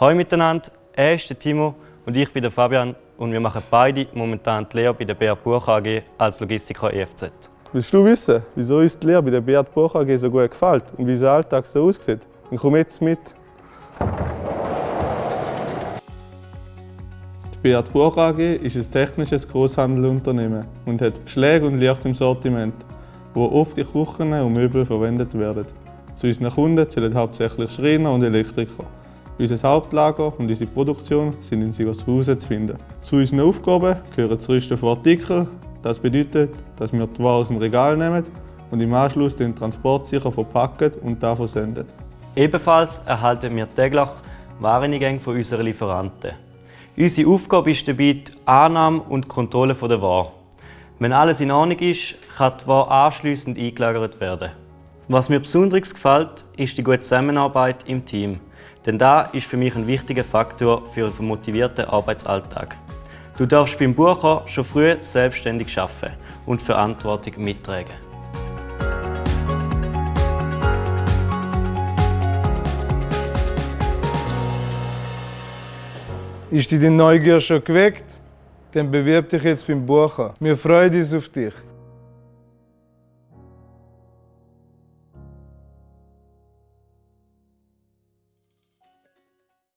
Hallo miteinander, er ist der Timo und ich bin der Fabian und wir machen beide momentan die Lehre bei der Beat Buch AG als Logistiker EFZ. Willst du wissen, wieso uns die Lehre bei der Beat Buch AG so gut gefällt und wie unser Alltag so aussieht? Dann komm jetzt mit. Die Beat Buch AG ist ein technisches Großhandelunternehmen und hat Beschläge und Licht im Sortiment, wo oft in Küchen und Möbel verwendet werden. Zu unseren Kunden zählen hauptsächlich Schreiner und Elektriker. Unser Hauptlager und unsere Produktion sind in Sigershausen zu finden. Zu unseren Aufgaben gehören das Rüsten von Artikeln. Das bedeutet, dass wir die Ware aus dem Regal nehmen und im Anschluss den Transport sicher verpacken und da versenden. Ebenfalls erhalten wir täglich Wareneingänge von unseren Lieferanten. Unsere Aufgabe ist dabei die Annahme und Kontrolle der Ware. Wenn alles in Ordnung ist, kann die Ware anschliessend eingelagert werden. Was mir besonders gefällt, ist die gute Zusammenarbeit im Team. Denn das ist für mich ein wichtiger Faktor für einen motivierten Arbeitsalltag. Du darfst beim Bucher schon früh selbstständig arbeiten und Verantwortung mittragen. Ist dir die Neugier schon geweckt? Dann bewirb dich jetzt beim Bucher. Wir freuen uns auf dich.